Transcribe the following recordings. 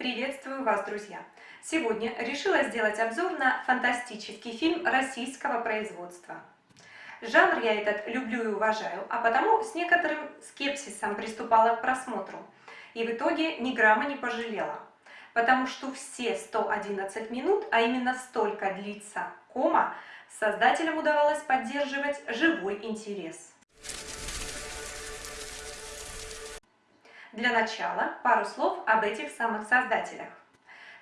Приветствую вас, друзья! Сегодня решила сделать обзор на фантастический фильм российского производства. Жанр я этот люблю и уважаю, а потому с некоторым скепсисом приступала к просмотру. И в итоге ни грамма не пожалела. Потому что все 111 минут, а именно столько длится кома, создателям удавалось поддерживать живой интерес. Для начала пару слов об этих самых создателях.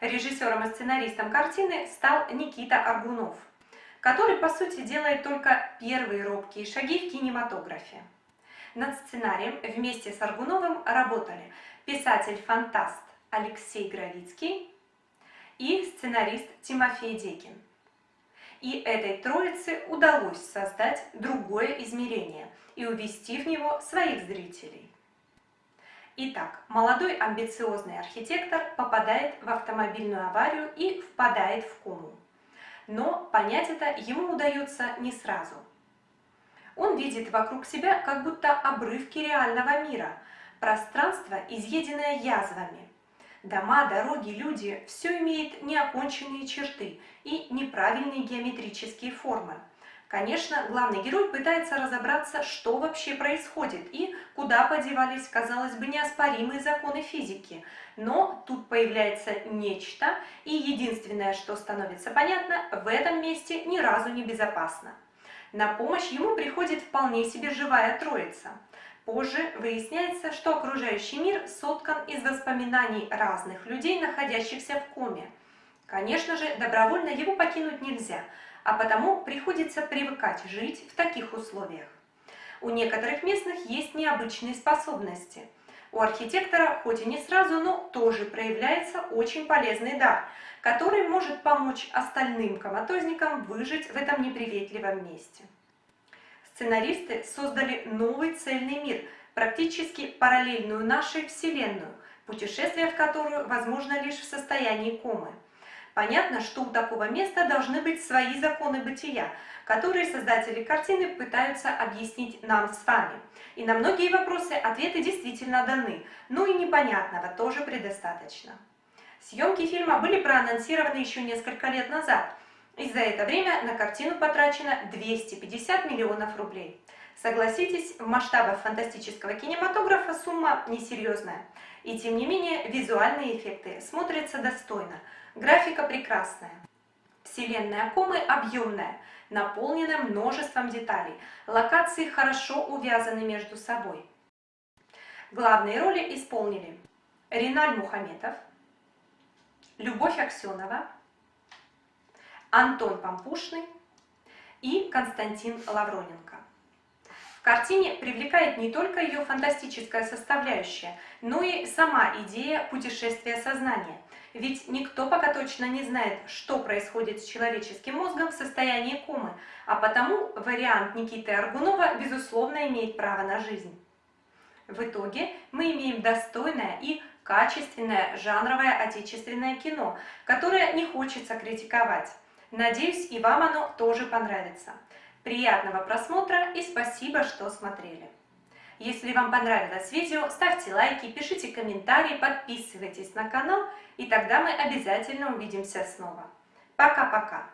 Режиссером и сценаристом картины стал Никита Аргунов, который, по сути, делает только первые робкие шаги в кинематографе. Над сценарием вместе с Аргуновым работали писатель-фантаст Алексей Гравицкий и сценарист Тимофей Декин. И этой троице удалось создать другое измерение и увести в него своих зрителей. Итак, молодой амбициозный архитектор попадает в автомобильную аварию и впадает в кому. Но понять это ему удается не сразу. Он видит вокруг себя как будто обрывки реального мира, пространство, изъеденное язвами. Дома, дороги, люди – все имеет неоконченные черты и неправильные геометрические формы – Конечно, главный герой пытается разобраться, что вообще происходит и куда подевались, казалось бы, неоспоримые законы физики. Но тут появляется нечто, и единственное, что становится понятно, в этом месте ни разу не безопасно. На помощь ему приходит вполне себе живая троица. Позже выясняется, что окружающий мир соткан из воспоминаний разных людей, находящихся в коме. Конечно же, добровольно его покинуть нельзя – а потому приходится привыкать жить в таких условиях. У некоторых местных есть необычные способности. У архитектора, хоть и не сразу, но тоже проявляется очень полезный дар, который может помочь остальным коматозникам выжить в этом неприветливом месте. Сценаристы создали новый цельный мир, практически параллельную нашей Вселенную, путешествие в которую возможно лишь в состоянии комы. Понятно, что у такого места должны быть свои законы бытия, которые создатели картины пытаются объяснить нам с вами. И на многие вопросы ответы действительно даны, ну и непонятного тоже предостаточно. Съемки фильма были проанонсированы еще несколько лет назад, и за это время на картину потрачено 250 миллионов рублей. Согласитесь, в масштабах фантастического кинематографа сумма несерьезная. И тем не менее, визуальные эффекты смотрятся достойно. Графика прекрасная. Вселенная комы объемная, наполнена множеством деталей. Локации хорошо увязаны между собой. Главные роли исполнили Риналь Мухаметов, Любовь Аксенова, Антон Пампушный и Константин Лавроненко. Картине привлекает не только ее фантастическая составляющая, но и сама идея путешествия сознания. Ведь никто пока точно не знает, что происходит с человеческим мозгом в состоянии комы, а потому вариант Никиты Аргунова, безусловно, имеет право на жизнь. В итоге мы имеем достойное и качественное жанровое отечественное кино, которое не хочется критиковать. Надеюсь, и вам оно тоже понравится. Приятного просмотра и спасибо, что смотрели. Если вам понравилось видео, ставьте лайки, пишите комментарии, подписывайтесь на канал, и тогда мы обязательно увидимся снова. Пока-пока!